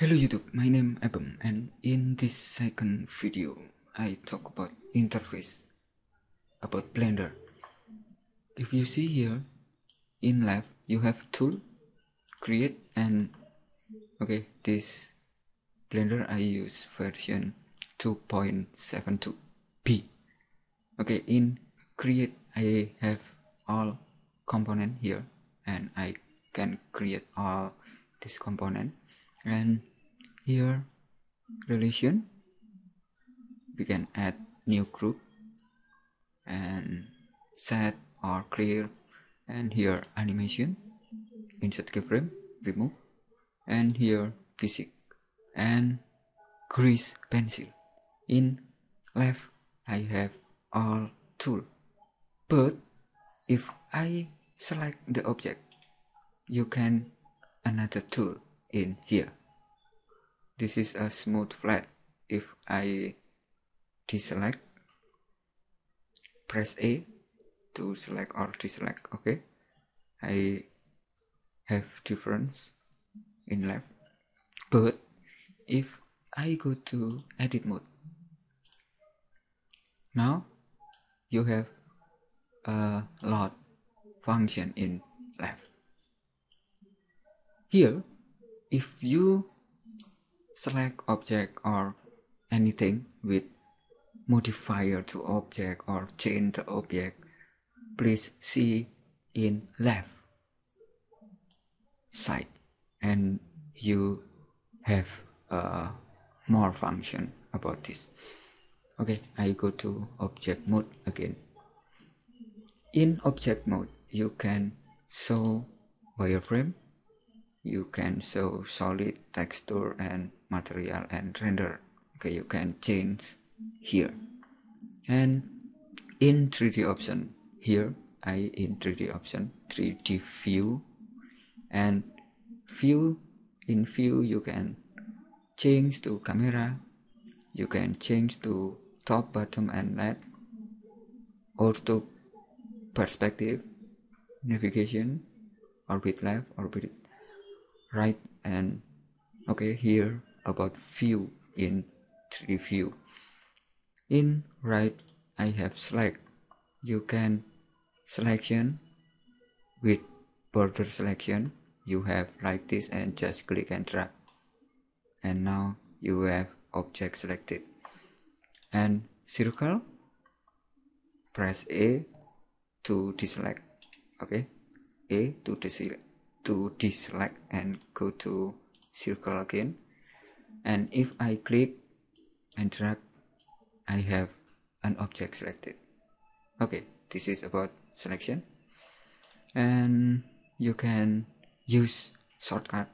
Hello YouTube, my name Abem and in this second video I talk about interface about Blender. If you see here in left you have tool create and okay this Blender I use version 2.72b okay in create I have all component here and I can create all this component. And here relation. We can add new group and set or clear. And here animation. Insert keyframe remove. And here physics. And grease pencil. In left I have all tool. But if I select the object you can another tool in here this is a smooth flat. If I deselect press A to select or deselect okay? I have difference in left. But if I go to edit mode now you have a lot function in left. Here if you select object or anything with modifier to object or change the object please see in left side and you have uh, more function about this. Okay I go to object mode again. In object mode you can show wireframe you can show solid texture and material and render okay you can change here. And in 3d option here I in 3d option 3d view. And view in view you can change to camera you can change to top bottom and left. Ortho perspective navigation orbit left orbit right and okay here about view in 3D view in right I have select you can selection with border selection. You have like this and just click and drag. And now you have object selected. And circle press A to deselect. Okay? A to deselect to deselect and go to circle again and if I click and drag I have an object selected. Okay this is about selection. And you can use shortcut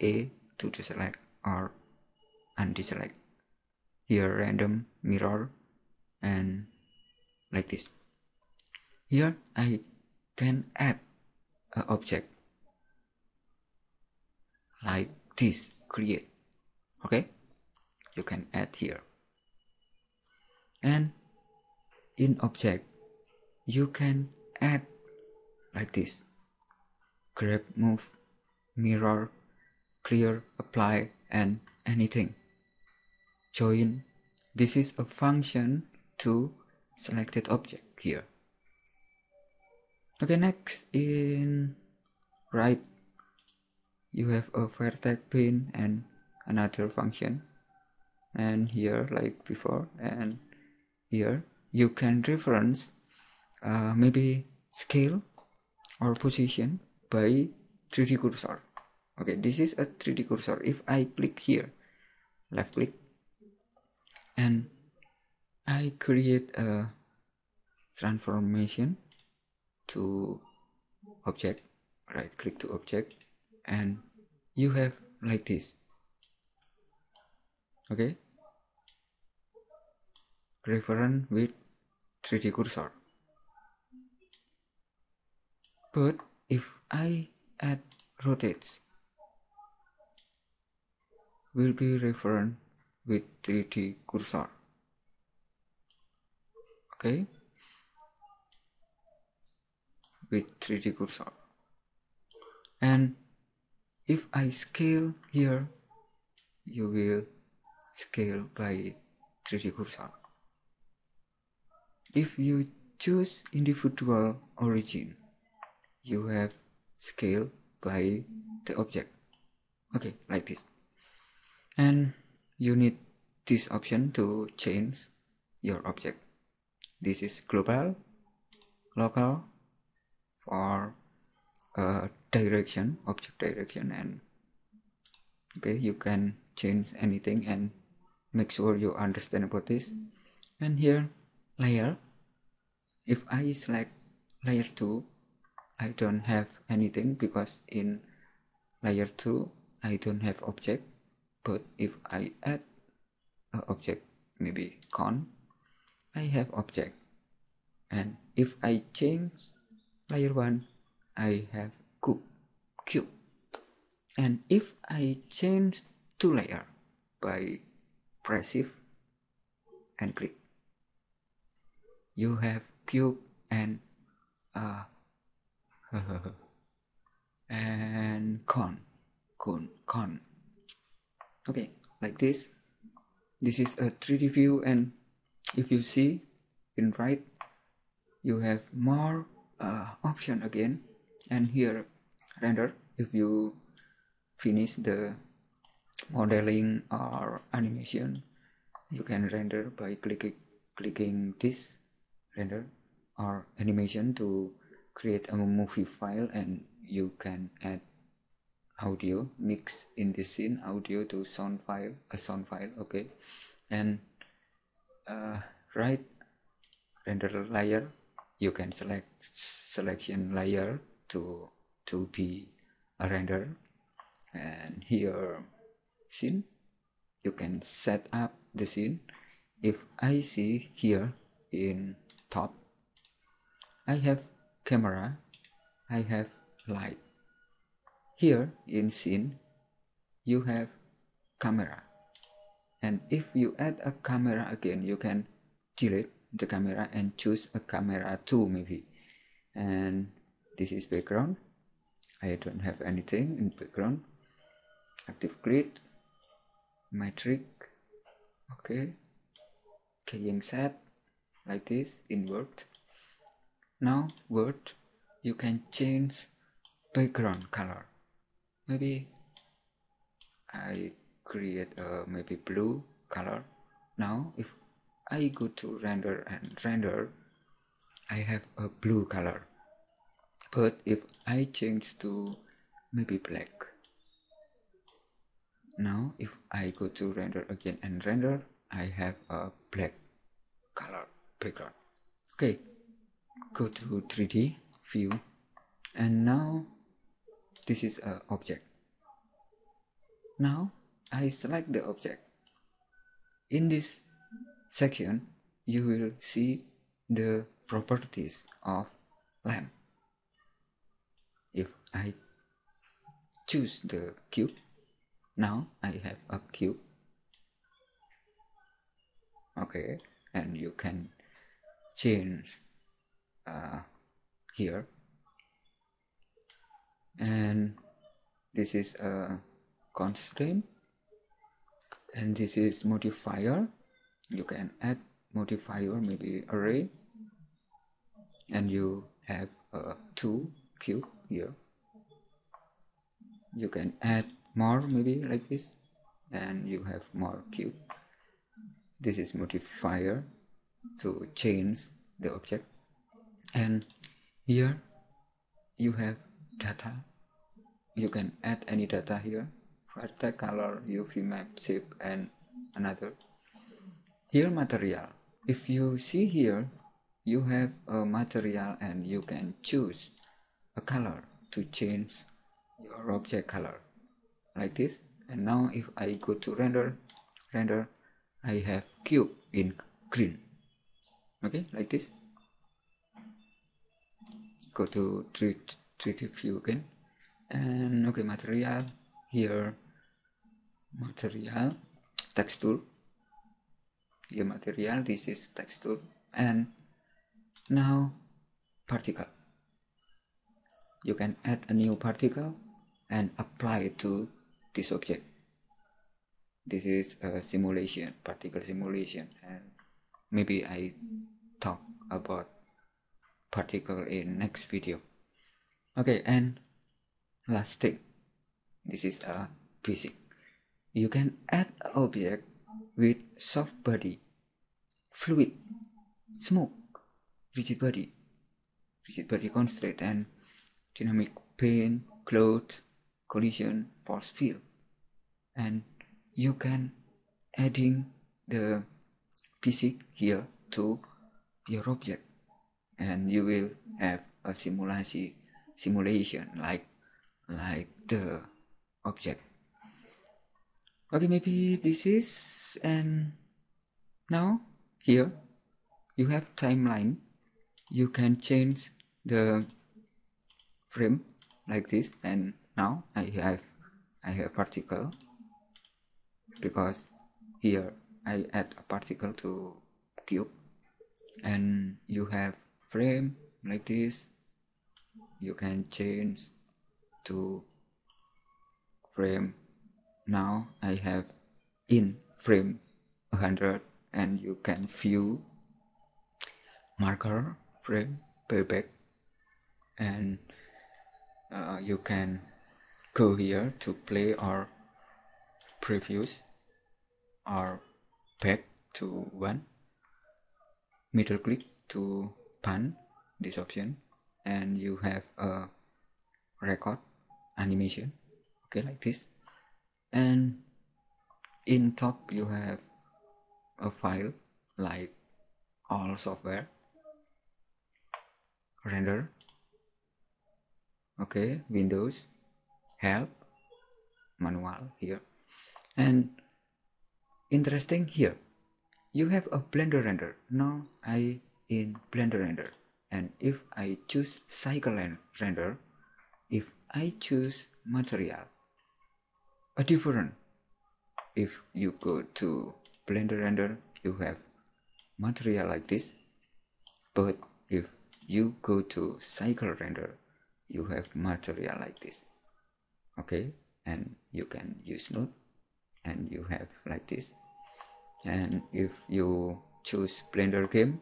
A to deselect or undeselect here random mirror and like this. Here I can add an object like this. Create okay? You can add here. And in object you can add like this. Grab move mirror clear apply and anything. Join. This is a function to selected object here. Okay next in right you have a vertex pin and another function. And here like before and here you can reference uh, maybe scale or position by 3d cursor. Okay this is a 3d cursor. If i click here left click and i create a transformation to object right click to object and you have like this okay. Reference with 3d cursor but if I add rotates will be reference with 3d cursor okay. With 3d cursor and if I scale here you will scale by 3D cursor. If you choose individual origin, you have scale by the object. Okay, like this. And you need this option to change your object. This is global, local, for uh, direction, object direction, and okay, you can change anything and make sure you understand about this. And here layer. If I select layer 2 I don't have anything because in layer 2 I don't have object. But if I add a object maybe con I have object. And if I change layer 1 I have cube cube. And if I change two layer by press shift and click you have cube and uh, and con con con. Okay like this. This is a 3d view and if you see in right you have more uh, option again. And here render if you finish the modeling or animation you can render by clicking clicking this render or animation to create a movie file and you can add audio mix in this scene audio to sound file a sound file okay? And uh, right render layer you can select selection layer to to be a render. And here scene. You can set up the scene. If I see here in top I have camera. I have light. Here in scene you have camera. And if you add a camera again you can delete the camera and choose a camera too maybe. And this is background. I don't have anything in background. Active grid metric okay. Keying set like this in word. Now word you can change background color. Maybe I create a maybe blue color. Now if I go to render and render I have a blue color. But if I change to maybe black now if I go to render again and render I have a black color background. Okay go to 3d view. And now this is a object. Now I select the object. In this section you will see the properties of lamp. If I choose the cube now I have a cube. Okay and you can change uh, here. And this is a constraint. And this is modifier. You can add modifier maybe array. And you have a two cube here. You can add more maybe like this and you have more cube. This is modifier to change the object. And here you have data. You can add any data here. Vertex color uv map shape and another. Here material. If you see here you have a material and you can choose a color to change your object color like this. And now if I go to render render I have cube in green. Okay like this. Go to 3 3d view again. And okay material here. Material texture. Here material this is texture. And now particle. You can add a new particle and apply it to this object. This is a simulation particle simulation and maybe i talk about particle in next video. Okay and last thing. This is a physics. You can add object with soft body fluid smoke rigid body rigid body constraint and dynamic pain cloth collision force field. And you can adding the physics here to your object. And you will have a simulation simulation like like the object. Okay maybe this is and now here you have timeline. You can change the frame like this and now I have I have particle because here I add a particle to cube and you have frame like this. You can change to frame. Now I have in frame 100 and you can view marker frame playback and uh, you can go here to play our previews our back to one middle click to pan this option and you have a record animation okay like this. And in top you have a file like all software render okay windows help manual here. And interesting here. You have a blender render. Now i in blender render. And if i choose cycle render if i choose material a different. If you go to blender render you have material like this. But if you go to cycle render you have material like this okay and you can use node and you have like this. And if you choose blender game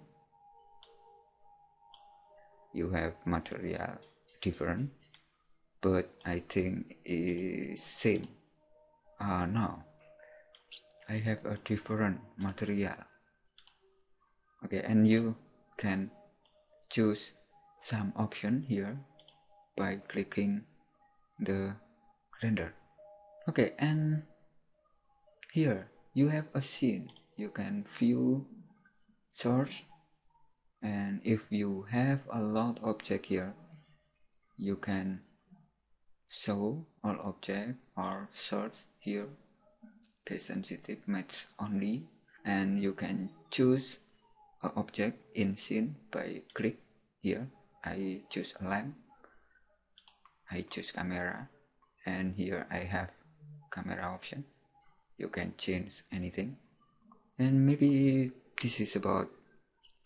you have material different but I think is same. Uh, no. I have a different material. Okay and you can choose some option here by clicking the render okay and here you have a scene. You can view search and if you have a lot object here you can show all object or search here. Case sensitive match only. And you can choose a object in scene by click here. I choose lamp. I choose camera and here I have camera option. You can change anything. And maybe this is about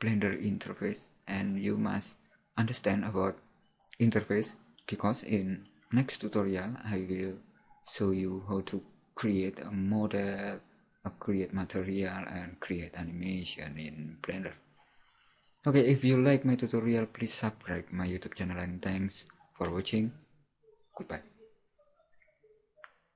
blender interface. And you must understand about interface because in next tutorial I will show you how to create a model uh, create material and create animation in blender. Okay if you like my tutorial please subscribe my youtube channel and thanks for watching. Goodbye